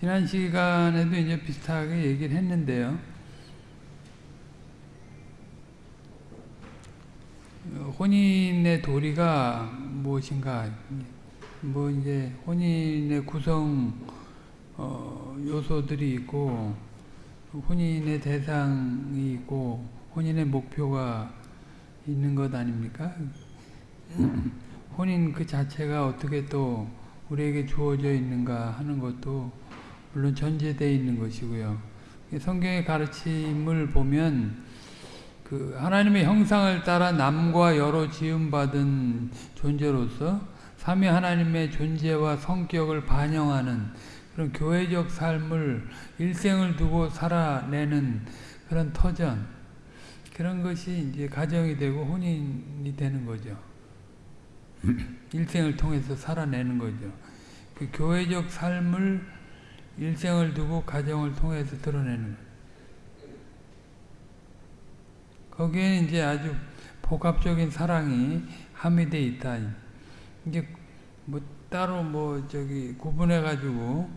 지난 시간에도 이제 비슷하게 얘기를 했는데요. 혼인의 도리가 무엇인가? 뭐 이제 혼인의 구성 어, 요소들이 있고 혼인의 대상이 있고 혼인의 목표가 있는 것 아닙니까? 혼인 그 자체가 어떻게 또 우리에게 주어져 있는가 하는 것도 물론 전제되어 있는 것이고요. 성경의 가르침을 보면 그 하나님의 형상을 따라 남과 여로 지음받은 존재로서 삼위 하나님의 존재와 성격을 반영하는 그런 교회적 삶을 일생을 두고 살아내는 그런 터전 그런 것이 이제 가정이 되고 혼인이 되는 거죠. 일생을 통해서 살아내는 거죠. 그 교회적 삶을 일생을 두고 가정을 통해서 드러내는. 거기에 이제 아주 복합적인 사랑이 함유되어 있다. 이게 뭐 따로 뭐 저기 구분해 가지고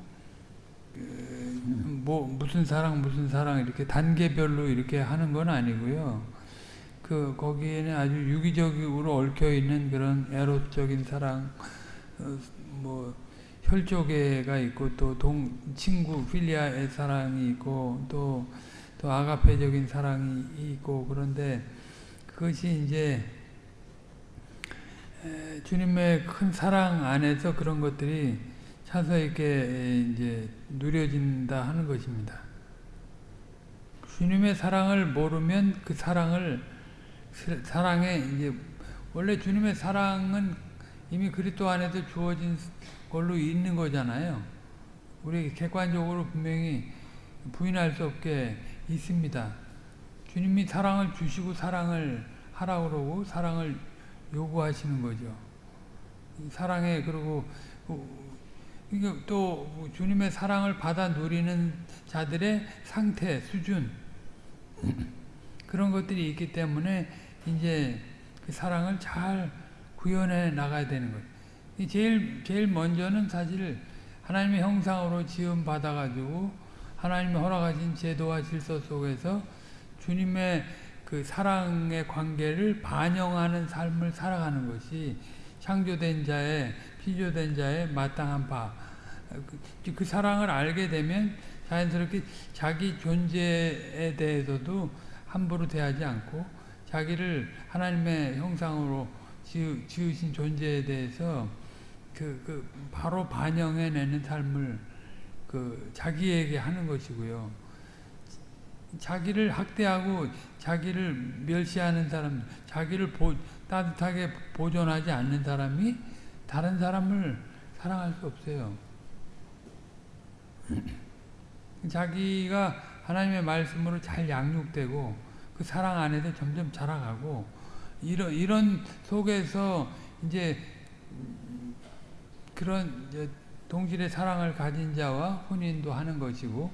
뭐 무슨 사랑 무슨 사랑 이렇게 단계별로 이렇게 하는 건 아니고요. 그 거기에는 아주 유기적으로 얽혀 있는 그런 에로적인 사랑, 어, 뭐 혈족애가 있고 또 동 친구 필리아의 사랑이 있고 또 또 아가페적인 사랑이 있고 그런데 그것이 이제 주님의 큰 사랑 안에서 그런 것들이 차서 있게 이제 누려진다 하는 것입니다. 주님의 사랑을 모르면 그 사랑을 사랑에 이제 원래 주님의 사랑은 이미 그리스도 안에서 주어진 걸로 있는 거잖아요. 우리 객관적으로 분명히 부인할 수 없게 있습니다. 주님이 사랑을 주시고 사랑을 하라고 그러고 사랑을 요구하시는 거죠. 사랑에 그리고 또 주님의 사랑을 받아 누리는 자들의 상태, 수준 그런 것들이 있기 때문에 이제 그 사랑을 잘 구현해 나가야 되는 거예요. 제일 제일 먼저는 사실 하나님의 형상으로 지음 받아 가지고 하나님의 허락하신 제도와 질서 속에서 주님의 그 사랑의 관계를 반영하는 삶을 살아가는 것이 창조된 자의 피조된 자의 마땅한 바. 그, 그 사랑을 알게 되면 자연스럽게 자기 존재에 대해서도 함부로 대하지 않고 자기를 하나님의 형상으로 지으, 신 존재에 대해서 그, 그 바로 반영해내는 삶을 그 자기에게 하는 것이고요. 자기를 학대하고 자기를 멸시하는 사람, 자기를 보, 따뜻하게 보존하지 않는 사람이 다른 사람을 사랑할 수 없어요. 자기가 하나님의 말씀으로 잘 양육되고 그 사랑 안에서 점점 자라가고 이런 이런 속에서 이제 그런 동질의 사랑을 가진 자와 혼인도 하는 것이고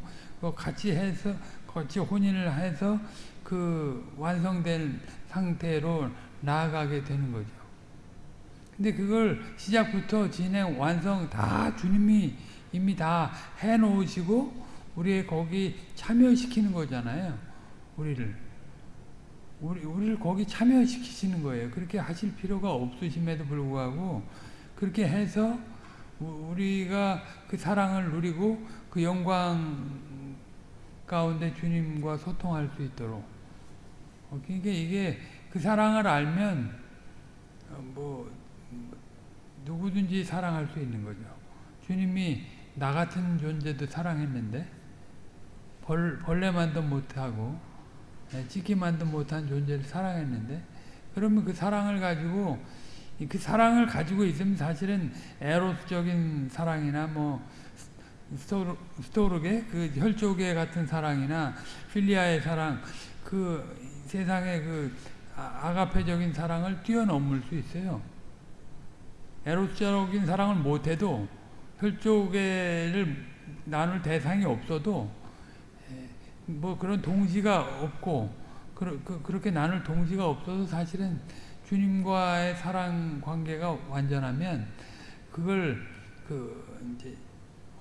같이 해서 같이 혼인을 해서 그 완성된 상태로 나아가게 되는 거죠. 근데 그걸 시작부터 진행, 완성 다 주님이 이미 다 해놓으시고 우리 거기 참여시키는 거잖아요. 우리를. 우리, 우리를 거기 참여시키시는 거예요. 그렇게 하실 필요가 없으심에도 불구하고 그렇게 해서 우리가 그 사랑을 누리고 그 영광 가운데 주님과 소통할 수 있도록 그러니까 이게 그 사랑을 알면 어, 뭐 누구든지 사랑할 수 있는 거죠. 주님이 나 같은 존재도 사랑했는데 벌, 벌레만도 못하고 찌기만도 못한 존재를 사랑했는데 그러면 그 사랑을 가지고 그 사랑을 가지고 있으면 사실은 에로스적인 사랑이나 뭐 스토르, 스토르게 그 혈족의 같은 사랑이나 필리아의 사랑 그 세상의 그 아, 아가페적인 사랑을 뛰어넘을 수 있어요. 에로스적인 사랑을 못해도 혈족애를 나눌 대상이 없어도 뭐 그런 동지가 없고 그, 그, 그렇게 나눌 동지가 없어도 사실은 주님과의 사랑 관계가 완전하면 그걸 그 이제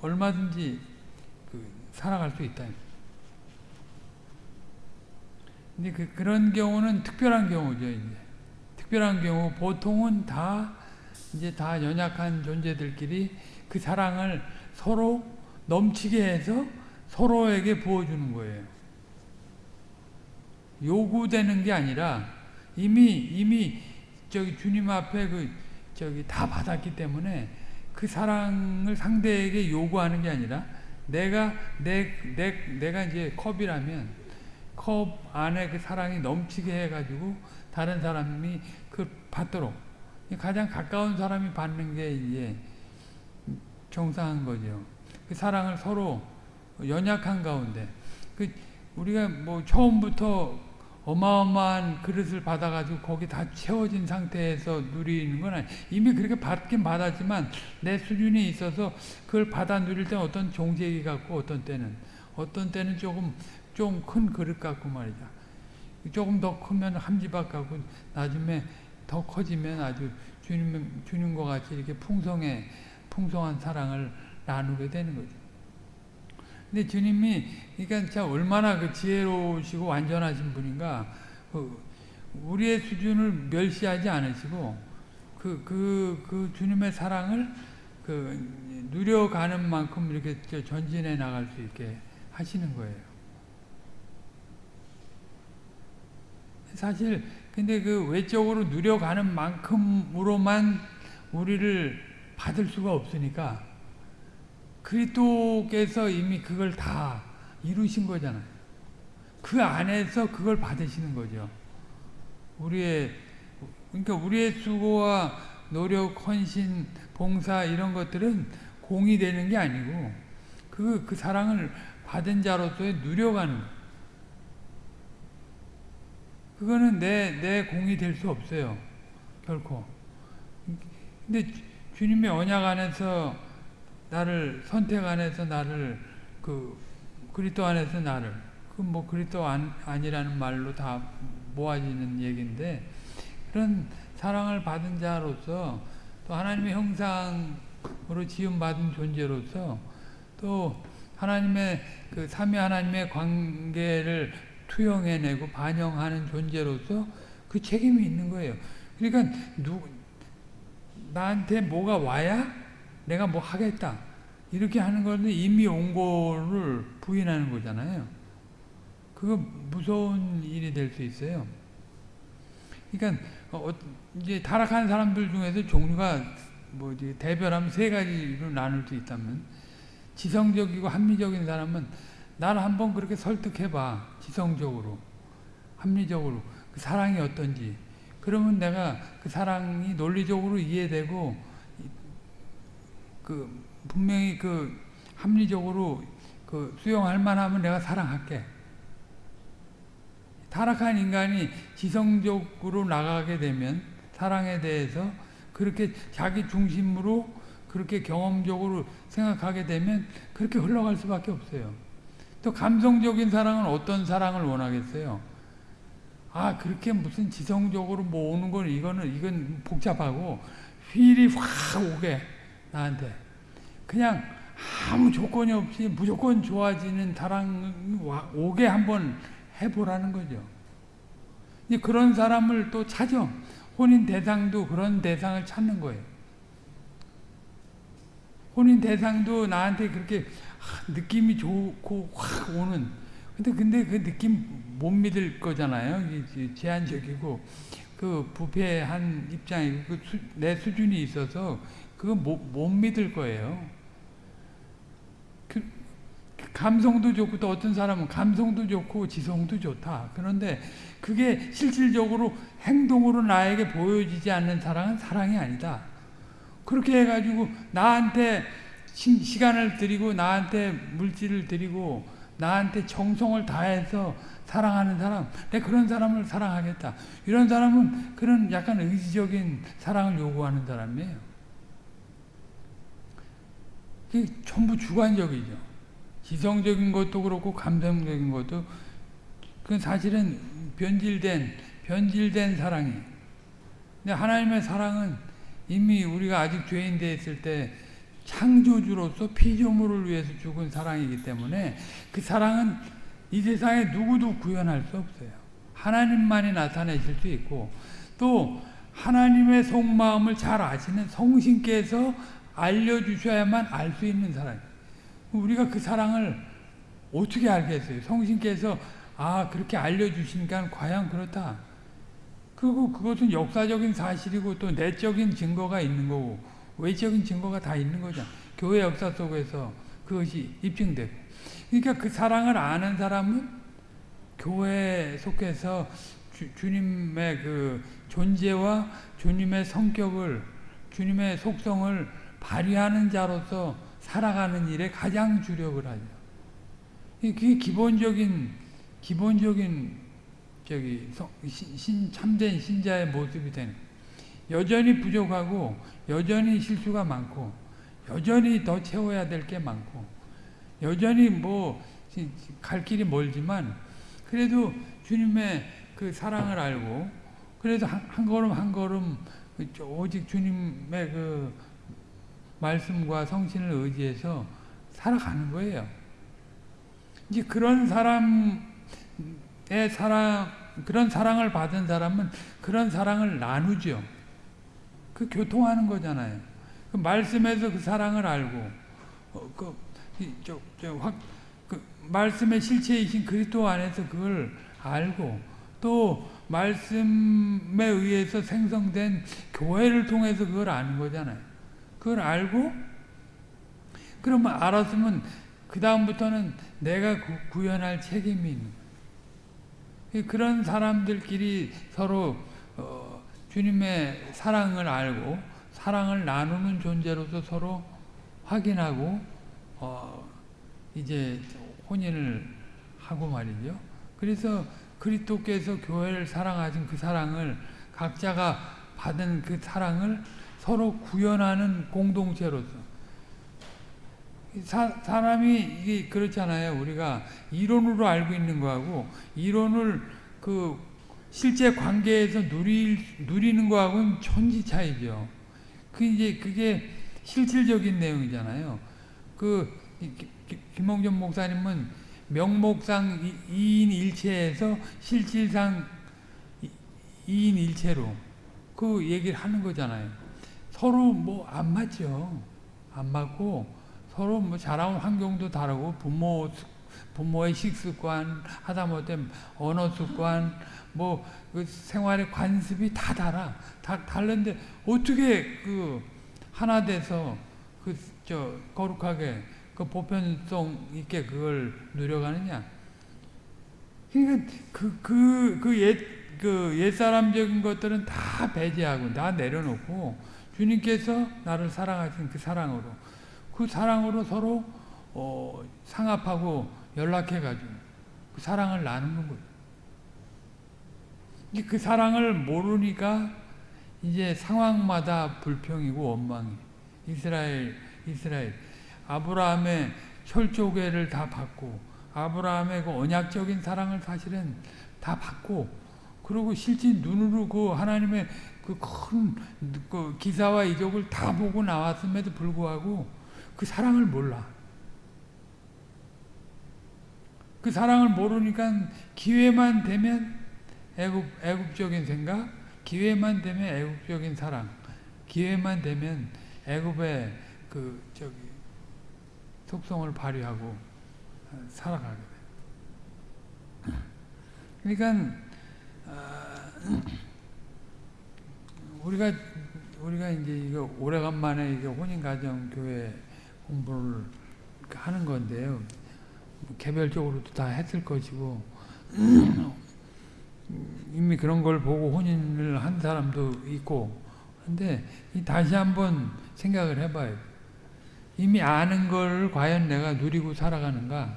얼마든지 그 살아갈 수 있다. 근데 그, 그런 경우는 특별한 경우죠, 이제. 특별한 경우, 보통은 다, 이제 다 연약한 존재들끼리 그 사랑을 서로 넘치게 해서 서로에게 부어주는 거예요. 요구되는 게 아니라 이미, 이미 저기 주님 앞에 그, 저기 다 받았기 때문에 그 사랑을 상대에게 요구하는 게 아니라 내가, 내, 내, 내가 이제 컵이라면 컵 안에 그 사랑이 넘치게 해가지고 다른 사람이 그 받도록 가장 가까운 사람이 받는 게 이제 정상한 거죠. 그 사랑을 서로 연약한 가운데 그 우리가 뭐 처음부터 어마어마한 그릇을 받아가지고 거기 다 채워진 상태에서 누리는 건 아니 이미 그렇게 받긴 받았지만 내 수준이 있어서 그걸 받아 누릴 때는 어떤 종제기 같고 어떤 때는 어떤 때는 조금 좀 큰 그릇 같고 말이죠. 조금 더 크면 함지박 같고 나중에 더 커지면 아주 주님, 주님과 같이 이렇게 풍성해, 풍성한 사랑을 나누게 되는 거죠. 근데 주님이, 그러니까 참 얼마나 그 지혜로우시고 완전하신 분인가, 그 우리의 수준을 멸시하지 않으시고, 그, 그, 그 주님의 사랑을 그 누려가는 만큼 이렇게 전진해 나갈 수 있게 하시는 거예요. 사실 근데 그 외적으로 누려가는 만큼으로만 우리를 받을 수가 없으니까 그리스도께서 이미 그걸 다 이루신 거잖아요. 그 안에서 그걸 받으시는 거죠. 우리의 그러니까 우리의 수고와 노력, 헌신, 봉사 이런 것들은 공이 되는 게 아니고 그, 그 사랑을 받은 자로서의 누려가는. 그거는 내, 내 공이 될 수 없어요. 결코. 근데 주님의 언약 안에서 나를 선택 안에서 나를 그 그리스도 안에서 나를 그 뭐 그리스도 안, 아니라는 말로 다 모아지는 얘기인데 그런 사랑을 받은 자로서 또 하나님의 형상으로 지음 받은 존재로서 또 하나님의 그 삼위 하나님의 관계를 투영해내고 반영하는 존재로서 그 책임이 있는 거예요. 그러니까 누, 나한테 뭐가 와야 내가 뭐 하겠다. 이렇게 하는 건데 이미 온 거를 부인하는 거잖아요. 그거 무서운 일이 될 수 있어요. 그러니까 어, 이제 타락한 사람들 중에서 종류가 뭐 대별하면 세 가지로 나눌 수 있다면 지성적이고 합리적인 사람은 나를 한번 그렇게 설득해봐. 지성적으로. 합리적으로. 그 사랑이 어떤지. 그러면 내가 그 사랑이 논리적으로 이해되고, 그, 분명히 그, 합리적으로 그 수용할 만하면 내가 사랑할게. 타락한 인간이 지성적으로 나가게 되면 사랑에 대해서 그렇게 자기 중심으로 그렇게 경험적으로 생각하게 되면 그렇게 흘러갈 수밖에 없어요. 또 감성적인 사랑은 어떤 사랑을 원하겠어요? 아 그렇게 무슨 지성적으로 모으는 건 이거는 이건 복잡하고 휠이 확 오게 나한테 그냥 아무 조건이 없이 무조건 좋아지는 사랑 오게 한번 해보라는 거죠. 그런 사람을 또 찾아 혼인 대상도 그런 대상을 찾는 거예요. 혼인 대상도 나한테 그렇게 느낌이 좋고 확 오는 근데 근데 그 느낌 못 믿을 거잖아요. 제한적이고 그 부패한 입장이고 그 수, 내 수준이 있어서 그거 못, 못 믿을 거예요. 그, 감성도 좋고 또 어떤 사람은 감성도 좋고 지성도 좋다. 그런데 그게 실질적으로 행동으로 나에게 보여지지 않는 사랑은 사랑이 아니다. 그렇게 해가지고 나한테 시, 간을 드리고 나한테 물질을 드리고 나한테 정성을 다해서 사랑하는 사람, 내 그런 사람을 사랑하겠다. 이런 사람은 그런 약간 의지적인 사랑을 요구하는 사람이에요. 전부 주관적이죠. 지성적인 것도 그렇고 감성적인 것도 그 사실은 변질된 변질된 사랑이. 근데 하나님의 사랑은 이미 우리가 아직 죄인 되었을 때 창조주로서 피조물을 위해서 죽은 사랑이기 때문에 그 사랑은 이 세상에 누구도 구현할 수 없어요. 하나님만이 나타내실 수 있고 또 하나님의 속마음을 잘 아시는 성신께서 알려주셔야만 알 수 있는 사랑. 우리가 그 사랑을 어떻게 알겠어요? 성신께서 아 그렇게 알려주시니까 과연 그렇다. 그리고 그것은 역사적인 사실이고 또 내적인 증거가 있는 거고 외적인 증거가 다 있는 거죠. 교회 역사 속에서 그것이 입증되고. 그러니까 그 사랑을 아는 사람은 교회에 속해서 주, 주님의 그 존재와 주님의 성격을 주님의 속성을 발휘하는 자로서 살아가는 일에 가장 주력을 하죠. 그게 기본적인 기본적인 저기 신, 참된 신자의 모습이 되는 여전히 부족하고 여전히 실수가 많고 여전히 더 채워야 될 게 많고 여전히 뭐 갈 길이 멀지만 그래도 주님의 그 사랑을 알고 그래도 한, 한 걸음 한 걸음 오직 주님의 그 말씀과 성신을 의지해서 살아가는 거예요. 이제 그런 사람의 사랑, 그런 사랑을 받은 사람은 그런 사랑을 나누죠. 그 교통하는 거잖아요. 그 말씀에서 그 사랑을 알고, 어, 그, 저, 저, 확, 그 말씀의 실체이신 그리스도 안에서 그걸 알고, 또 말씀에 의해서 생성된 교회를 통해서 그걸 아는 거잖아요. 그걸 알고, 그러면 알았으면 그 다음부터는 내가 구, 현할 책임이 있는. 그런 사람들끼리 서로 어, 주님의 사랑을 알고 사랑을 나누는 존재로서 서로 확인하고 어, 이제 혼인을 하고 말이죠. 그래서 그리스도께서 교회를 사랑하신 그 사랑을 각자가 받은 그 사랑을 서로 구현하는 공동체로서 사, 사람이 이게 그렇잖아요. 우리가 이론으로 알고 있는 거하고 이론을 그 실제 관계에서 누리, 누리는 거하고는 천지 차이죠. 그 이제 그게 실질적인 내용이잖아요. 그 김홍전 목사님은 명목상 이인 일체에서 실질상 이인 일체로 그 얘기를 하는 거잖아요. 서로 뭐 안 맞죠. 안 맞고 서로 뭐 자라온 환경도 다르고 부모 부모의 식습관 하다못해 언어 습관 뭐 그 생활의 관습이 다 달아 다 다른데 어떻게 그 하나 돼서 그 저 거룩하게 그 보편성 있게 그걸 누려가느냐 그러니까 그 그 그 옛 그 옛사람적인 것들은 다 배제하고 다 내려놓고 주님께서 나를 사랑하신 그 사랑으로 그 사랑으로 서로 어, 상합하고 연락해가지고 그 사랑을 나누는 거예요. 그 사랑을 모르니까 이제 상황마다 불평이고 원망이 이스라엘 이스라엘 아브라함의 철조개를 다 받고 아브라함의 그 언약적인 사랑을 사실은 다 받고 그리고 실제 눈으로 그 하나님의 그큰 그 기사와 이적을 다 보고 나왔음에도 불구하고 그 사랑을 몰라. 그 사랑을 모르니까 기회만 되면 애국, 애국적인 생각, 기회만 되면 애국적인 사랑, 기회만 되면 애국의 그, 저기, 속성을 발휘하고 살아가게 돼. 그러니까, 어, 우리가, 우리가 이제 이거 오래간만에 이게 혼인가정 교회 공부를 하는 건데요. 개별적으로도 다 했을 것이고 이미 그런 걸 보고 혼인을 한 사람도 있고 근데 다시 한번 생각을 해봐요. 이미 아는 걸 과연 내가 누리고 살아가는가?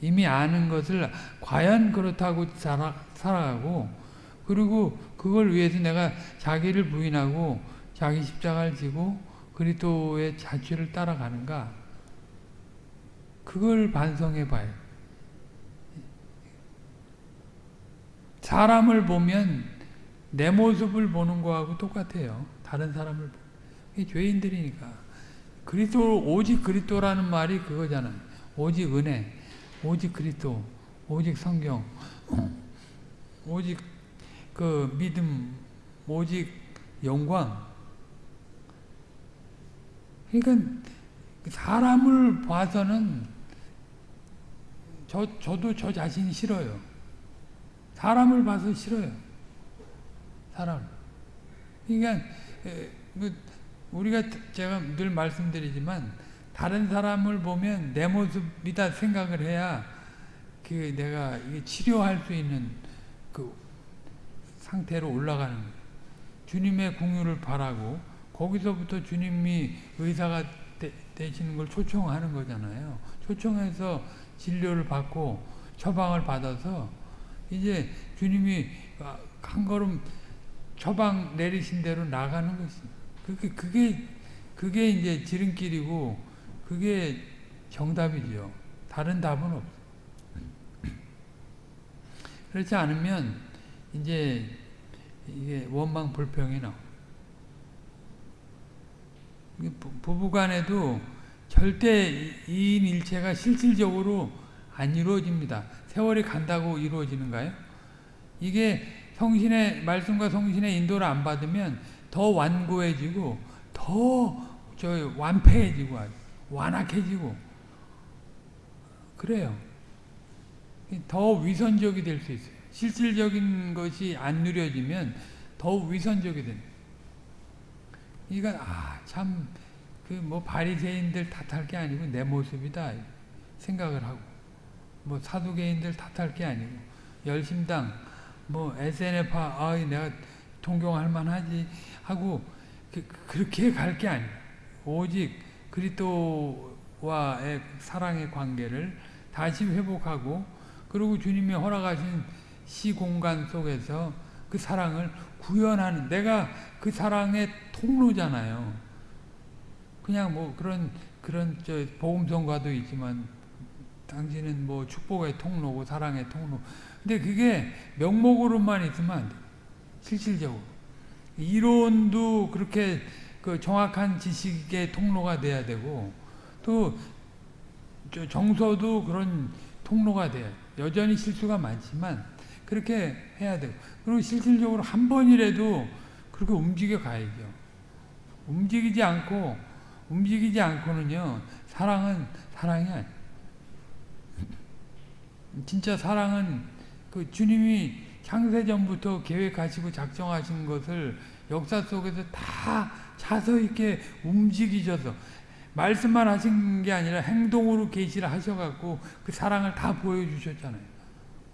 이미 아는 것을 과연 그렇다고 살아, 살아가고 그리고 그걸 위해서 내가 자기를 부인하고 자기 십자가를 지고 그리스도의 자취를 따라가는가? 그걸 반성해 봐요. 사람을 보면 내 모습을 보는 거하고 똑같아요. 다른 사람을 이게 죄인들이니까 그리스도 오직 그리스도라는 말이 그거잖아요. 오직 은혜, 오직 그리스도, 오직 성경, 오직 그 믿음, 오직 영광. 그러니까 사람을 봐서는 저 저도 저 자신이 싫어요. 사람을 봐서 싫어요. 사람. 그러니까 뭐 우리가 제가 늘 말씀드리지만 다른 사람을 보면 내 모습이다 생각을 해야 그 내가 치료할 수 있는 그 상태로 올라가는. 주님의 궁유를 바라고 거기서부터 주님이 의사가 되, 되시는 걸 초청하는 거잖아요. 초청해서 진료를 받고 처방을 받아서 이제 주님이 한 걸음 처방 내리신 대로 나가는 것입니다. 그게, 그게, 그게 이제 지름길이고, 그게 정답이죠. 다른 답은 없어. 그렇지 않으면, 이제, 이게 원망 불평이 나와. 부부 간에도 절대 이인 일체가 실질적으로 안 이루어집니다. 세월이 간다고 이루어지는가요? 이게 성신의 말씀과 성신의 인도를 안 받으면 더 완고해지고 더 저 완패해지고 완악해지고 그래요. 더 위선적이 될 수 있어요. 실질적인 것이 안 누려지면 더 위선적이 됩니다. 이거 아참 그 뭐 바리새인들 탓할 게 아니고 내 모습이다 생각을 하고 뭐 사두개인들 탓할 게 아니고 열심당 뭐 SNF파 아 내가 동경할 만하지 하고 그, 그렇게 갈 게 아니야. 오직 그리스도와의 사랑의 관계를 다시 회복하고 그리고 주님이 허락하신 시공간 속에서 그 사랑을 구현하는 내가 그 사랑의 통로잖아요. 그냥 뭐 그런 그런 저 복음성과도 있지만 당신은 뭐 축복의 통로고 사랑의 통로. 근데 그게 명목으로만 있으면 안 돼. 실질적으로. 이론도 그렇게 그 정확한 지식의 통로가 돼야 되고 또 정서도 그런 통로가 돼. 여전히 실수가 많지만 그렇게 해야 되고 그리고 실질적으로 한 번이라도 그렇게 움직여 가야죠. 움직이지 않고 움직이지 않고는요 사랑은 사랑이 아니 진짜 사랑은 그 주님이 창세전부터 계획하시고 작정하신 것을 역사 속에서 다 차서 이렇게 움직이셔서 말씀만 하신 게 아니라 행동으로 계시를 하셔갖고 그 사랑을 다 보여주셨잖아요.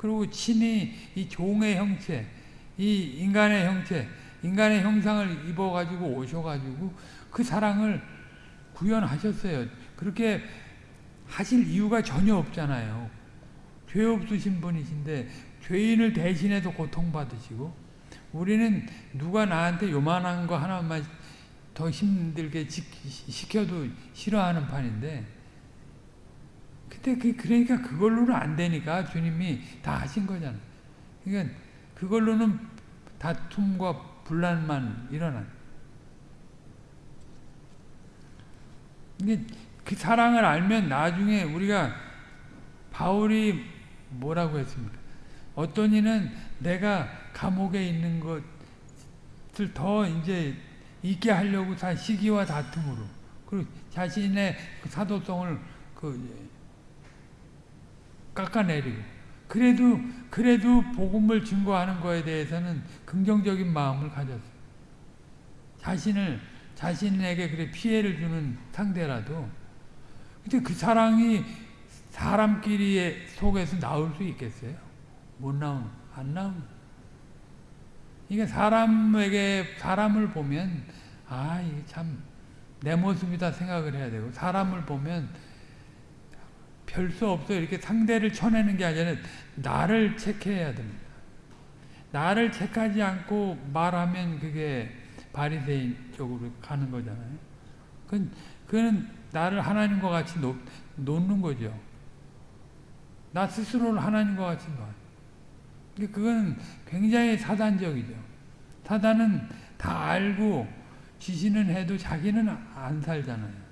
그리고 친히 이 종의 형체, 이 인간의 형체, 인간의 형상을 입어가지고 오셔가지고 그 사랑을 구현하셨어요. 그렇게 하실 이유가 전혀 없잖아요. 죄 없으신 분이신데 죄인을 대신해서 고통받으시고 우리는 누가 나한테 요만한 거 하나만 더 힘들게 시켜도 싫어하는 판인데 그때 그 그러니까 그걸로는 안 되니까 주님이 다 하신 거잖아. 그러니까 그걸로는 다툼과 분란만 일어난. 이게 그 사랑을 알면 나중에 우리가 바울이 뭐라고 했습니까? 어떤 이는 내가 감옥에 있는 것을 더 이제 있게 하려고 다 시기와 다툼으로 그리고 자신의 그 사도성을 그 깎아내리고 그래도 그래도 복음을 증거하는 거에 대해서는 긍정적인 마음을 가졌어요. 자신을 자신에게 그래 피해를 주는 상대라도 근데 그 사랑이 사람끼리 속에서 나올 수 있겠어요? 못 나오는, 안 나오는. 이게 사람에게, 사람을 보면, 아, 이게 참, 내 모습이다 생각을 해야 되고, 사람을 보면, 별수 없어. 이렇게 상대를 쳐내는 게 아니라, 나를 체크해야 됩니다. 나를 체크하지 않고 말하면 그게 바리새인 쪽으로 가는 거잖아요. 그건, 그건 나를 하나님과 같이 놓, 놓는 거죠. 나 스스로를 하나님과 같이 봐. 그건 굉장히 사단적이죠. 사단은 다 알고 지시는 해도 자기는 안 살잖아요.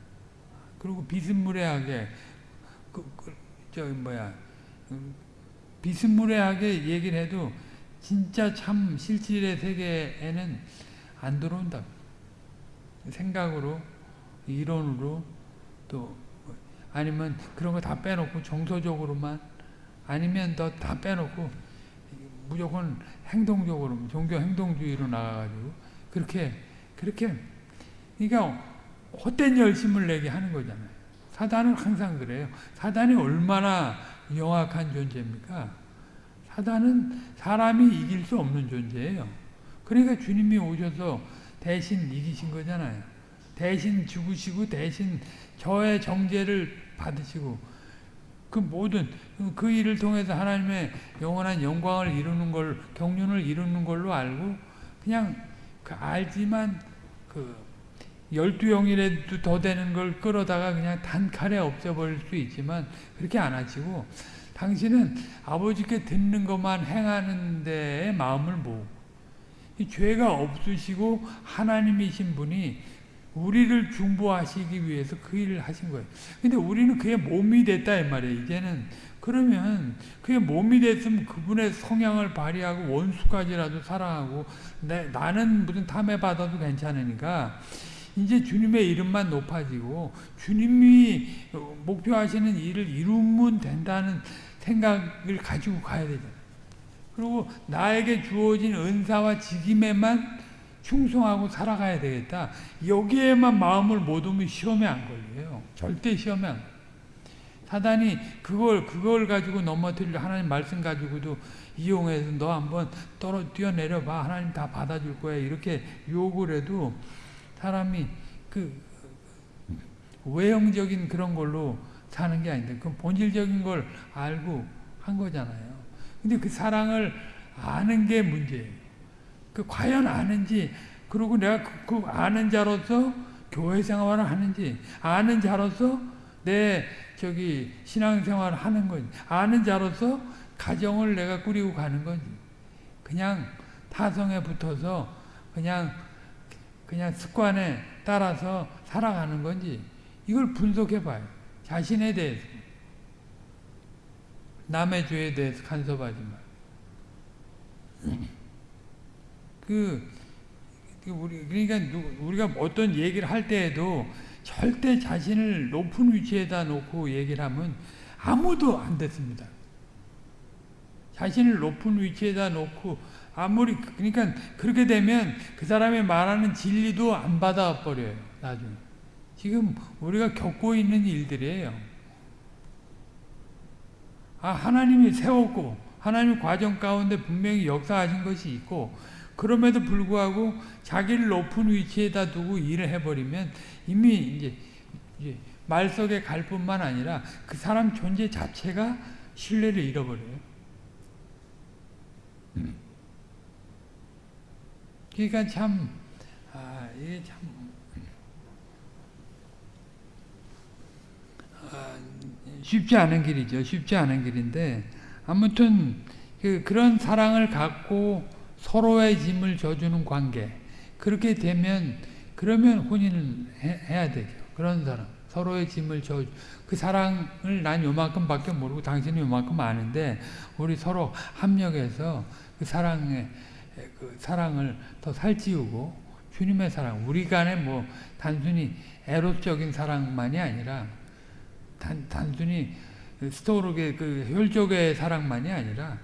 그리고 비스무리하게 그, 그, 저 뭐야 음, 비스무리하게 얘기를 해도 진짜 참 실질의 세계에는 안 들어온다. 생각으로 이론으로 또 아니면 그런 거 다 빼놓고 정서적으로만 아니면 더 다 빼놓고 무조건 행동적으로 종교 행동주의로 나가가지고 그렇게 그렇게 그러니까 헛된 열심을 내게 하는 거잖아요. 사단은 항상 그래요. 사단이 얼마나 영악한 존재입니까? 사단은 사람이 이길 수 없는 존재예요. 그러니까 주님이 오셔서 대신 이기신 거잖아요. 대신 죽으시고 대신 저의 정죄를 받으시고 그 모든 그 일을 통해서 하나님의 영원한 영광을 이루는 걸 경륜을 이루는 걸로 알고 그냥 그 알지만 그 열두 영이라도 더 되는 걸 끌어다가 그냥 단칼에 없애버릴 수 있지만 그렇게 안 하시고 당신은 아버지께 듣는 것만 행하는 데에 마음을 모으고 죄가 없으시고 하나님이신 분이 우리를 중보하시기 위해서 그 일을 하신 거예요. 근데 우리는 그의 몸이 됐다 이 말이에요. 이제는 그러면 그의 몸이 됐으면 그분의 성향을 발휘하고 원수까지라도 사랑하고 내, 나는 무슨 탐해 받아도 괜찮으니까 이제 주님의 이름만 높아지고 주님이 목표하시는 일을 이루면 된다는 생각을 가지고 가야 되잖아요. 그리고 나에게 주어진 은사와 직임에만 충성하고 살아가야 되겠다. 여기에만 마음을 못 두면 시험에 안 걸려요. 절대 시험에 안 걸려요. 사단이 그걸 그걸 가지고 넘어뜨리려 하나님 말씀 가지고도 이용해서 너 한번 떨어 뛰어내려 봐. 하나님 다 받아줄 거야. 이렇게 욕을 해도 사람이 그 외형적인 그런 걸로 사는 게 아닌데 그 본질적인 걸 알고 한 거잖아요. 근데 그 사랑을 아는 게 문제예요. 그 과연 아는지 그리고 내가 그, 그 아는 자로서 교회 생활을 하는지 아는 자로서 내 저기 신앙생활을 하는 건지 아는 자로서 가정을 내가 꾸리고 가는 건지 그냥 타성에 붙어서 그냥 그냥 습관에 따라서 살아가는 건지 이걸 분석해 봐요. 자신에 대해서 남의 죄에 대해서 간섭하지 마. 그, 그 우리 그러니까 우리가 어떤 얘기를 할 때에도 절대 자신을 높은 위치에다 놓고 얘기를 하면 아무도 안 됐습니다. 자신을 높은 위치에다 놓고 아무리 그러니까 그렇게 되면 그 사람이 말하는 진리도 안 받아 버려요. 나중에 지금 우리가 겪고 있는 일들이에요. 아 하나님이 세웠고 하나님 과정 가운데 분명히 역사하신 것이 있고 그럼에도 불구하고 자기를 높은 위치에다 두고 일을 해버리면 이미 이제, 이제 말석에 갈 뿐만 아니라 그 사람 존재 자체가 신뢰를 잃어버려요. 음. 그러니까 참, 아, 이게 참, 아, 쉽지 않은 길이죠. 쉽지 않은 길인데, 아무튼, 그, 그런 사랑을 갖고 서로의 짐을 져주는 관계. 그렇게 되면, 그러면 혼인을 해, 야 되죠. 그런 사람. 서로의 짐을 져, 그 사랑을 난 요만큼 밖에 모르고 당신은 요만큼 아는데, 우리 서로 합력해서 그 사랑에, 그 사랑을 더 살찌우고, 주님의 사랑, 우리 간에 뭐, 단순히 에로적인 사랑만이 아니라, 단, 단순히 스토르의 그 혈족의 사랑만이 아니라,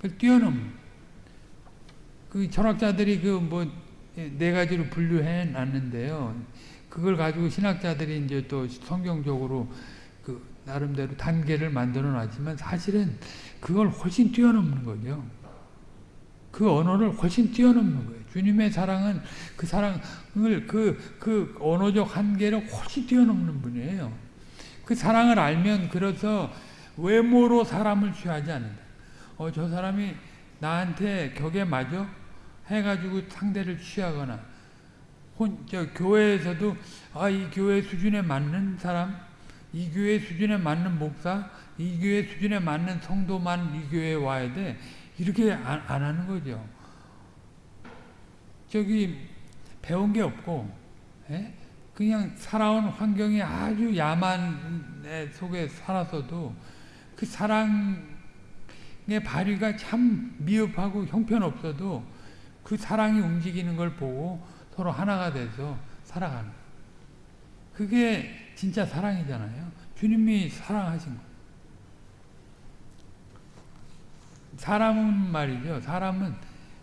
그 뛰어넘는, 그 철학자들이 그 뭐 네 가지로 분류해 놨는데요. 그걸 가지고 신학자들이 이제 또 성경적으로 그 나름대로 단계를 만들어 놨지만 사실은 그걸 훨씬 뛰어넘는 거죠. 그 언어를 훨씬 뛰어넘는 거예요. 주님의 사랑은 그 사랑을 그, 그 언어적 한계를 훨씬 뛰어넘는 분이에요. 그 사랑을 알면 그래서 외모로 사람을 취하지 않는다. 어, 저 사람이 나한테 격에 맞아? 해가지고 상대를 취하거나, 혼, 저, 교회에서도, 아, 이 교회 수준에 맞는 사람, 이 교회 수준에 맞는 목사, 이 교회 수준에 맞는 성도만 이 교회에 와야 돼. 이렇게 안, 안 하는 거죠. 저기, 배운 게 없고, 에? 그냥 살아온 환경이 아주 야만 속에 살았어도 그 사랑의 발휘가 참 미흡하고 형편없어도 그 사랑이 움직이는 걸 보고 서로 하나가 돼서 살아가는 그게 진짜 사랑이잖아요. 주님이 사랑하신 거. 사람은 말이죠. 사람은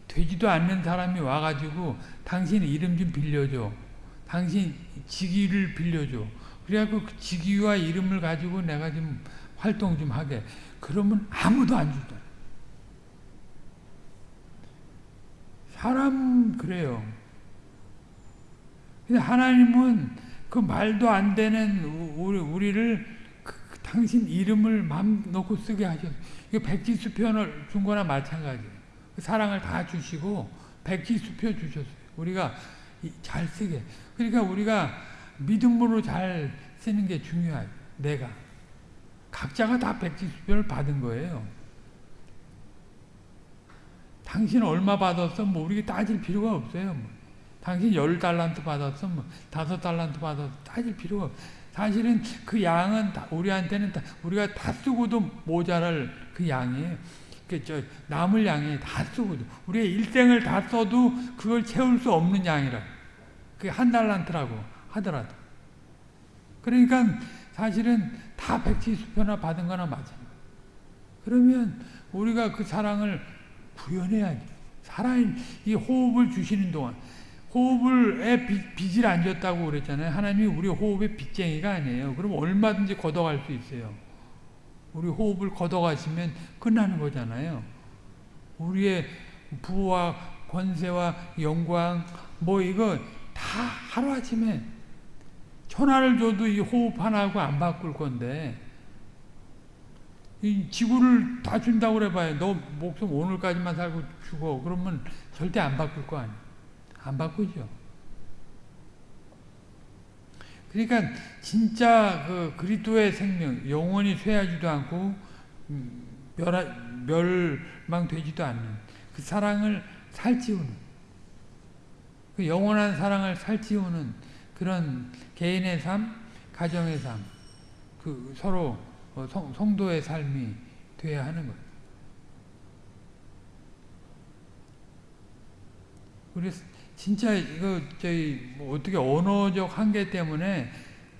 되지도 않는 사람이 와가지고 당신 이름 좀 빌려줘. 당신 직위를 빌려줘. 그래갖고 그 직위와 이름을 가지고 내가 좀 활동 좀 하게. 그러면 아무도 안 주더라. 사람 그래요. 근데 하나님은 그 말도 안 되는 우리, 우리를 당신 이름을 맘 놓고 쓰게 하셨어요. 백지수표를 준 거나 마찬가지예요. 그 사랑을 다 주시고 백지수표 주셨어요. 우리가 잘 쓰게. 그러니까 우리가 믿음으로 잘 쓰는 게 중요해요. 내가. 각자가 다 백지수표를 받은 거예요. 당신 얼마 받았어? 뭐 우리가 따질 필요가 없어요. 뭐. 당신 열 달란트 받았어? 뭐 다섯 달란트 받았어? 따질 필요가 없어. 사실은 그 양은 우리한테는 다, 우리가 다 쓰고도 모자랄 그 양이에요. 그저 남을 양이 다 쓰고도 우리의 일생을 다 써도 그걸 채울 수 없는 양이라. 그게 한 달란트라고 하더라도. 그러니까 사실은 다 백지수표나 받은 거나 마찬가지. 그러면 우리가 그 사랑을 구현해야지. 살아있는 이 호흡을 주시는 동안 호흡을에 빚 을 안 줬다고 그랬잖아요. 하나님이 우리 호흡의 빚쟁이가 아니에요. 그럼 얼마든지 걷어갈 수 있어요. 우리 호흡을 걷어가시면 끝나는 거잖아요. 우리의 부와 권세와 영광 뭐 이거 다 하루아침에 천하를 줘도 이 호흡 하나하고 안 바꿀 건데 이 지구를 다 준다고 그래봐요. 너 목숨 오늘까지만 살고 죽어. 그러면 절대 안 바꿀 거 아니에요. 안 바꾸죠. 그러니까 진짜 그 그리스도의 생명 영원히 쇠하지도 않고 멸하, 멸망되지도 않는 그 사랑을 살찌우는 그 영원한 사랑을 살찌우는 그런 개인의 삶, 가정의 삶, 그 서로 성, 성도의 삶이 돼야 하는 거예요. 우리 진짜 이거 저희 뭐 어떻게 언어적 한계 때문에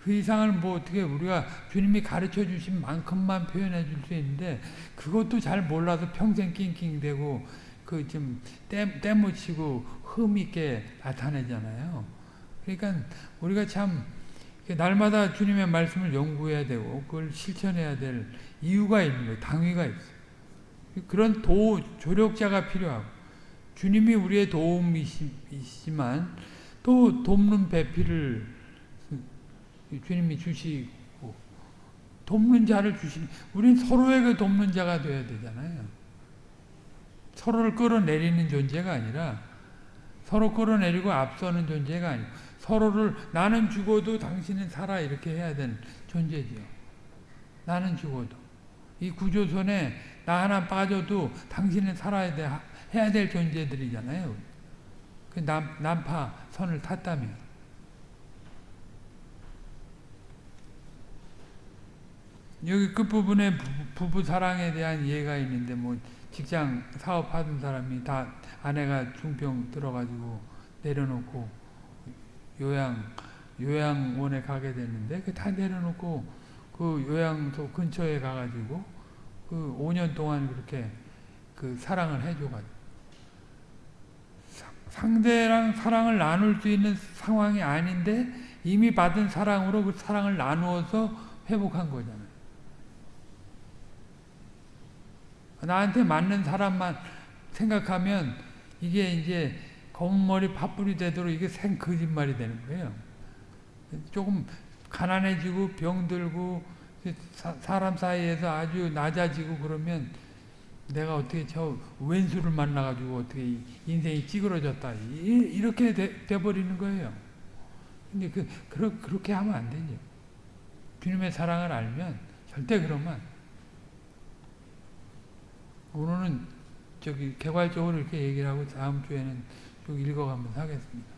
그 이상을 뭐 어떻게 우리가 주님이 가르쳐 주신 만큼만 표현해 줄 수 있는데 그것도 잘 몰라서 평생 낑낑대고 그 좀 때묻히고 흠 있게 나타내잖아요. 그러니까 우리가 참 날마다 주님의 말씀을 연구해야 되고 그걸 실천해야 될 이유가 있는 거예요. 당위가 있어요. 그런 도 조력자가 필요하고 주님이 우리의 도움이시지만 또 돕는 배필을 주님이 주시고 돕는 자를 주시니 우린 서로에게 돕는 자가 되어야 되잖아요. 서로를 끌어내리는 존재가 아니라 서로 끌어내리고 앞서는 존재가 아니고 서로를 나는 죽어도 당신은 살아 이렇게 해야 되는 존재지요. 나는 죽어도 이 구조선에 나 하나 빠져도 당신은 살아야 돼 해야 될 존재들이잖아요. 그 남, 난파 선을 탔다면. 여기 끝부분에 부부 사랑에 대한 이해가 있는데 뭐 직장 사업하던 사람이 다 아내가 중병 들어가지고 내려놓고 요양 요양원에 가게 됐는데 그 다 내려놓고 그 요양소 근처에 가가지고 그 5년 동안 그렇게 그 사랑을 해줘가지고 상대랑 사랑을 나눌 수 있는 상황이 아닌데 이미 받은 사랑으로 그 사랑을 나누어서 회복한 거잖아요. 나한테 맞는 사람만 생각하면 이게 이제 검은 머리 팥불이 되도록 이게 생 거짓말이 되는 거예요. 조금 가난해지고 병들고 사람 사이에서 아주 낮아지고 그러면 내가 어떻게 저 왼수를 만나가지고 어떻게 인생이 찌그러졌다. 이 렇게 돼, 돼버리는 거예요. 근데 그, 그러, 그렇게 하면 안 되죠. 주님의 사랑을 알면 절대 그러면 오늘은 저기 개괄적으로 이렇게 얘기를 하고 다음 주에는 쭉 읽어가면서 하겠습니다.